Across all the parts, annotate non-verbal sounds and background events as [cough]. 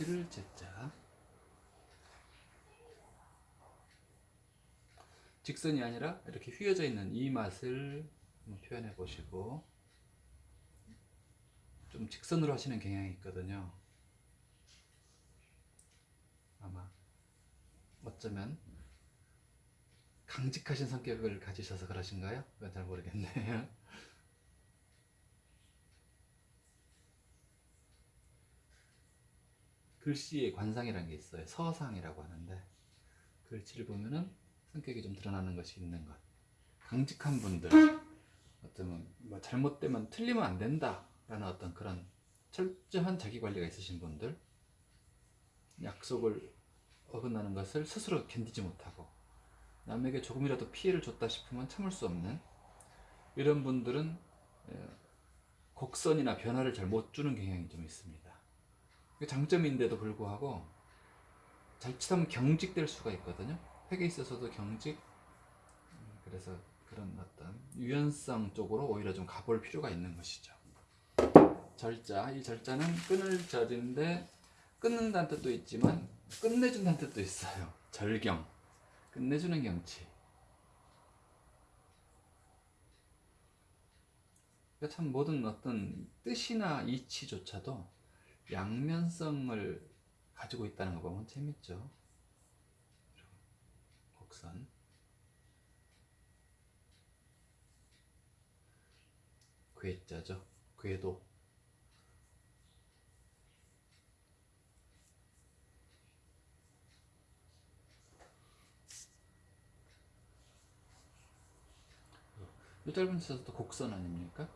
실제자 직선이 아니라 이렇게 휘어져 있는 이 맛을 표현해 보시고 좀 직선으로 하시는 경향이 있거든요. 아마 어쩌면 강직하신 성격을 가지셔서 그러신가요? 잘 모르겠네요. 글씨의 관상이라는 게 있어요. 서상이라고 하는데 글씨를 보면은 성격이 좀 드러나는 것이 있는 것. 강직한 분들, 어쩌면 뭐 잘못되면 틀리면 안 된다라는 어떤 그런 철저한 자기 관리가 있으신 분들, 약속을 어긋나는 것을 스스로 견디지 못하고 남에게 조금이라도 피해를 줬다 싶으면 참을 수 없는 이런 분들은 에, 곡선이나 변화를 잘 못 주는 경향이 좀 있습니다. 그게 장점인데도 불구하고 잘못하면 경직될 수가 있거든요. 획에 있어서도 경직. 음, 그래서 그런 어떤 유연성 쪽으로 오히려 좀 가볼 필요가 있는 것이죠. 절자, 이 절자는 끊을 절인데 끊는다는 뜻도 있지만 끝내준다는 뜻도 있어요. 절경, 끝내주는 경치. 그러니까 참 모든 어떤 뜻이나 이치조차도 양면성을 가지고 있다는 거 보면 재밌죠. 곡선. 괴자죠. 궤도. 이 짧은 시서도 곡선 아닙니까?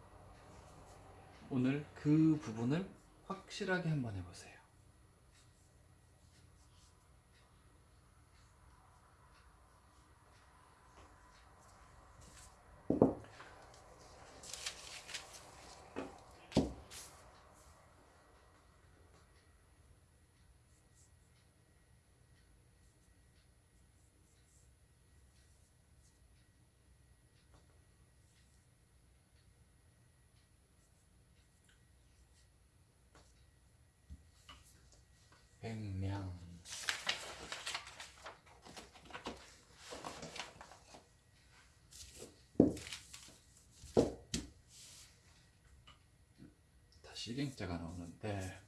오늘 그 부분을 확실하게 한번 해보세요. 백명 다시 갱자가 나오는데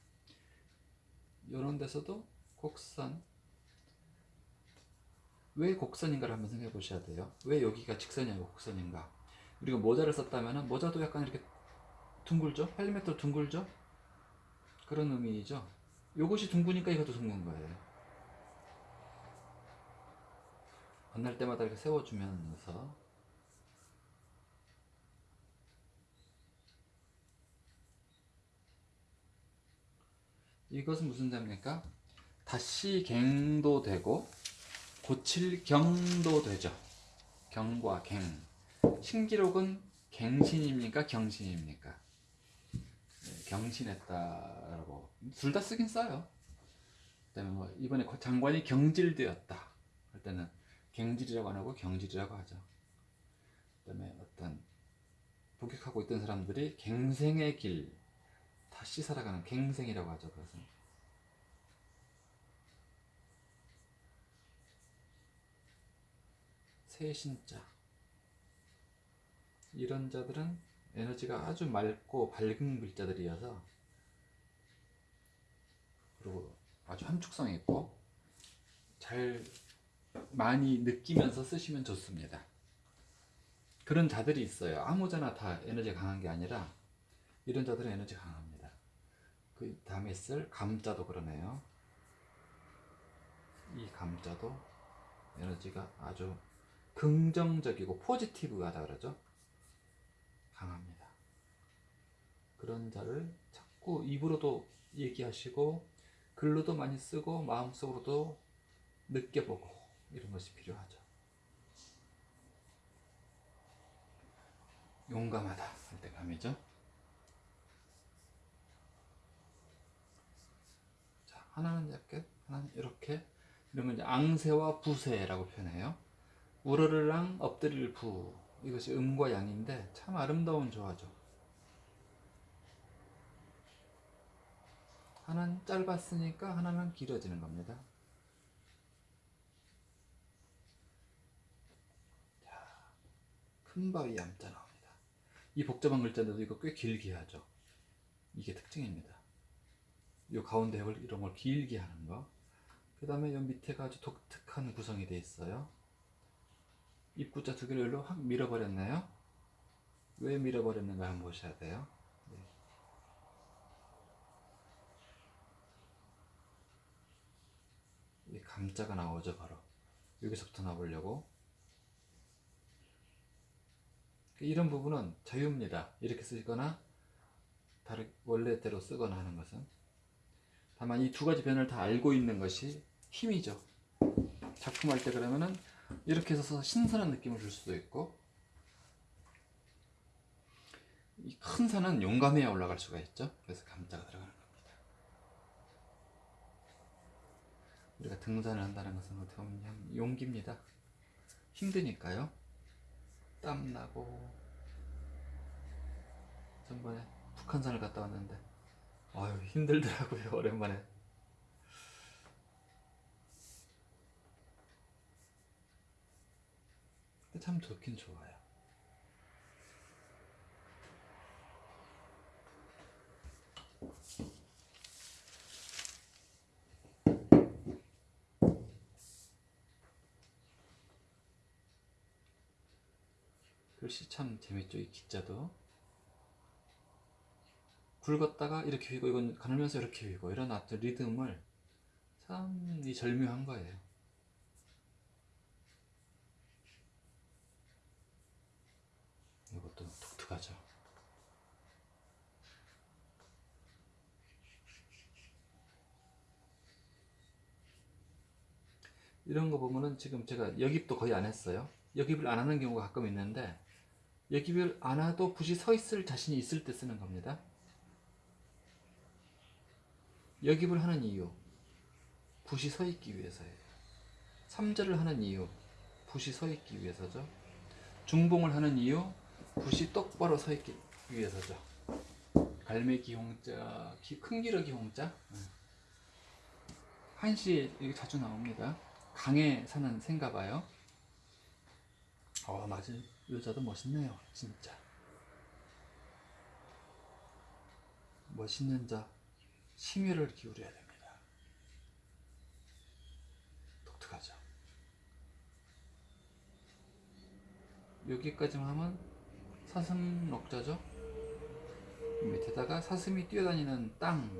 이런 데서도 곡선. 왜 곡선인가를 한번 생각해 보셔야 돼요. 왜 여기가 직선이 아니고 곡선인가. 우리가 모자를 썼다면 모자도 약간 이렇게 둥글죠? 8m 둥글죠? 그런 의미이죠 요것이 둥그니까 이것도 둥근 거예요. 만날 때마다 이렇게 세워주면서 이것은 무슨 자입니까? 다시 갱도 되고 고칠 경도 되죠. 경과 갱. 신기록은 갱신입니까? 경신입니까? 경신했다라고 둘 다 쓰긴 써요. 그다음에 뭐 이번에 장관이 경질되었다 할 때는 갱질이라고 안 하고 경질이라고 하죠. 그다음에 어떤 복역하고 있던 사람들이 갱생의 길 다시 살아가는 갱생이라고 하죠. 그것은 세신자 이런 자들은 에너지가 아주 맑고 밝은 글자들이어서 그리고 아주 함축성 있고 잘 많이 느끼면서 쓰시면 좋습니다. 그런 자들이 있어요. 아무자나 다 에너지 강한 게 아니라 이런 자들은 에너지 강합니다. 그 다음에 쓸 감자도 그러네요. 이 감자도 에너지가 아주 긍정적이고 포지티브하다 그러죠. 강합니다. 그런 자를 자꾸 입으로도 얘기하시고 글로도 많이 쓰고 마음속으로도 느껴보고 이런 것이 필요하죠. 용감하다 할 때 감이죠. 자, 하나는 이렇게, 하나는 이렇게. 이러면 이제 앙세와 부세라고 표현해요. 우러르랑 엎드릴 부. 이것이 음과 양인데 참 아름다운 조화죠. 하나는 짧았으니까 하나는 길어지는 겁니다. 자, 큰 바위 얌자 나옵니다. 이 복잡한 글자들도 이거 꽤 길게 하죠. 이게 특징입니다. 요 가운데 걸 이런 걸 길게 하는 거. 그 다음에 요 밑에가 아주 독특한 구성이 되어 있어요. 입구자 두 개를 확 밀어버렸나요? 왜 밀어버렸는가 한번 보셔야 돼요. 네. 감자가 나오죠 바로. 여기서부터 나오려고. 이런 부분은 자유입니다. 이렇게 쓰거나 다른 원래대로 쓰거나 하는 것은. 다만 이 두 가지 변을 다 알고 있는 것이 힘이죠. 작품할 때 그러면은 이렇게 해서 신선한 느낌을 줄 수도 있고 이큰 산은 용감해야 올라갈 수가 있죠. 그래서 감자가 들어가는 겁니다 우리가 등산을 한다는 것은 어떻게 보면 그냥 용기입니다. 힘드니까요. 땀나고 전번에 북한산을 갔다 왔는데 아유 힘들더라고요 [laughs] 오랜만에. 근데 참 좋긴 좋아요 글씨 참 재밌죠 이 기자도. 굵었다가 이렇게 휘고 이건 가늘면서 이렇게 휘고 이런 어떤 리듬을 참 이 절묘한 거예요. 이것도 독특하죠. 이런 거 보면은 지금 제가 여깁도 거의 안 했어요. 여깁을 안 하는 경우가 가끔 있는데 여깁을 안 해도 붓이 서 있을 자신이 있을 때 쓰는 겁니다. 여깁을 하는 이유 붓이 서 있기 위해서예요. 3절을 하는 이유 붓이 서 있기 위해서죠. 중봉을 하는 이유 붓이 똑바로 서 있기 위해서죠. 갈매기 홍자 기- 큰 기러기 홍자. 네. 한시 이게 자주 나옵니다. 강에 사는 새인가 봐요 어 맞아요 여자도 멋있네요 진짜. 멋있는 자 심혈을 기울여야 됩니다. 독특하죠? 여기까지만 하면 사슴 녹자죠? 밑에다가 사슴이 뛰어다니는 땅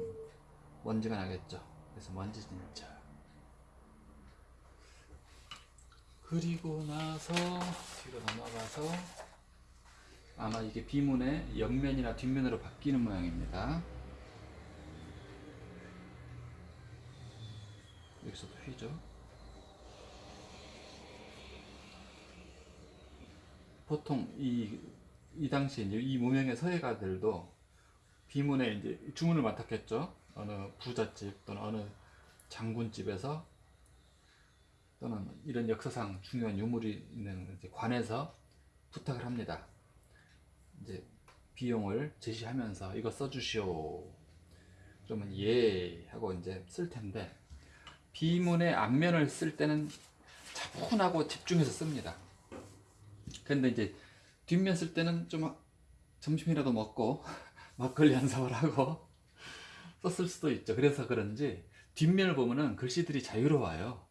먼지가 나겠죠? 그래서 먼지 진짜 그리고 나서 뒤로 넘어가서 아마 이게 비문의 옆면이나 뒷면으로 바뀌는 모양입니다 여기서도 휘죠 보통 이, 이 당시에 이제 이 무명의 서예가들도 비문에 이제 주문을 맡았겠죠. 어느 부잣집 또는 어느 장군집에서 또는 이런 역사상 중요한 유물이 있는 관에서 부탁을 합니다. 이제 비용을 제시하면서 이거 써주시오. 그러면 예 하고 이제 쓸 텐데 비문의 앞면을 쓸 때는 차분하고 집중해서 씁니다. 근데 이제 뒷면 쓸 때는 좀 점심이라도 먹고 [laughs] 막걸리 한 사발 하고 썼을 수도 있죠. 그래서 그런지 뒷면을 보면은 글씨들이 자유로워요.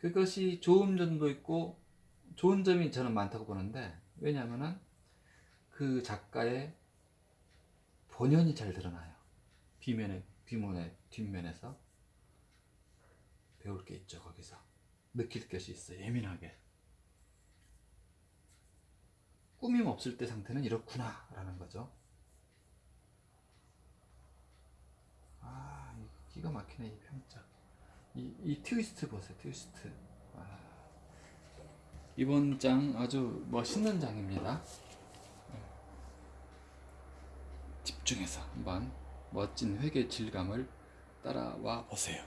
그것이 좋은 점도 있고 좋은 점이 저는 많다고 보는데 왜냐하면은 그 작가의 본연이 잘 드러나요. 비면에 뒷면에 뒷면에서 배울 게 있죠. 거기서 느낄 것이 있어요. 예민하게. 꾸밈 없을 때 상태는 이렇구나 라는 거죠 아 기가 막히네 이 평자 이, 이 트위스트 보세요 트위스트. 아, 이번 장 아주 멋있는 장입니다. 집중해서 한번 멋진 회계 질감을 따라와 보세요